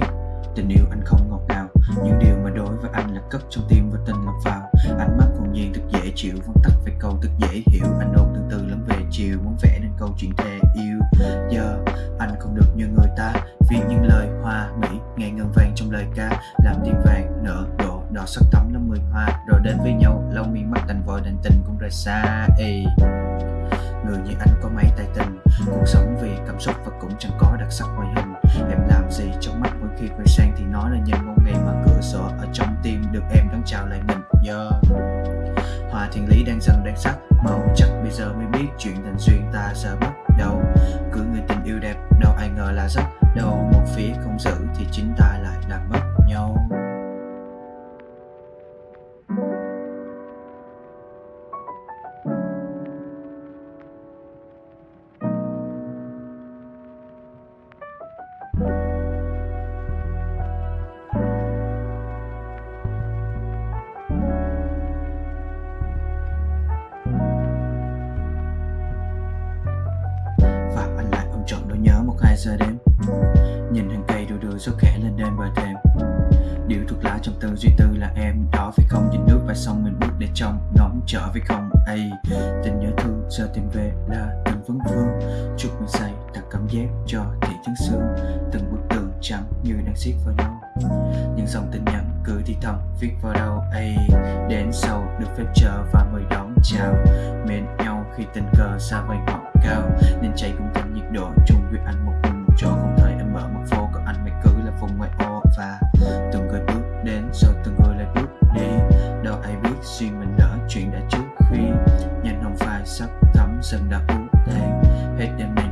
biết. Tình yêu anh không ngọt ngào, Những điều mà đối với anh là cất trong tim và tình lòng vào. Ánh mắt hồn nhiên thật dễ chịu vẫn tắt về câu thật dễ hiểu Anh ôm từng từ lắm về chiều, Muốn vẽ nên câu chuyện thề yêu. Giờ anh không được như người ta Vì những lời hoa mỹ nghe ngân vang trong lời ca. Làm tim vàng nở đổ, đỏ sắc thắm năm mười hoa. Rồi đến với nhau lâu mi mắt đành vội đành tình cũng rời xa. Ê. Người như anh có mấy tài tình, Cuộc sống vì cảm xúc và cũng chẳng có đặc sắc ngoài hết nó nói là nhìn một ngày mà cửa sổ ở trong tim được em đón chào lại mình yeah. hòa thiên lý đang dần đang sắc, màu chắc bây giờ mới biết chuyện tình duyên ta giờ bắt đầu cứ người tình yêu đẹp, đâu ai ngờ là rất đâu một phía không giữ thì chính ta 2 giờ đêm Nhìn hàng cây đu đưa xuất khẽ lên đêm bờ thềm Điệu thuộc lá trong tư duy tư là em, Đó phải không? Nhìn nước và sông mình bước để trong Ngóng trở với không? Ấy Tình nhớ thương, giờ tìm về là tình vấn vương. Chúc mình say tặng cảm giác cho thị trấn xương Từng bức tường trắng như đang siết vào nhau. Những dòng tin nhắn cứ thì thầm viết vào đâu ấy Đến sau được phép chờ và mời đón chào. Mến nhau khi tình cờ xa vời ngọn cao, Nên chạy cùng tâm nhiệt độ chung chuyện đã trước khi, Nhanh hồng phai sắp thấm dần đã uống tan Hết đêm nay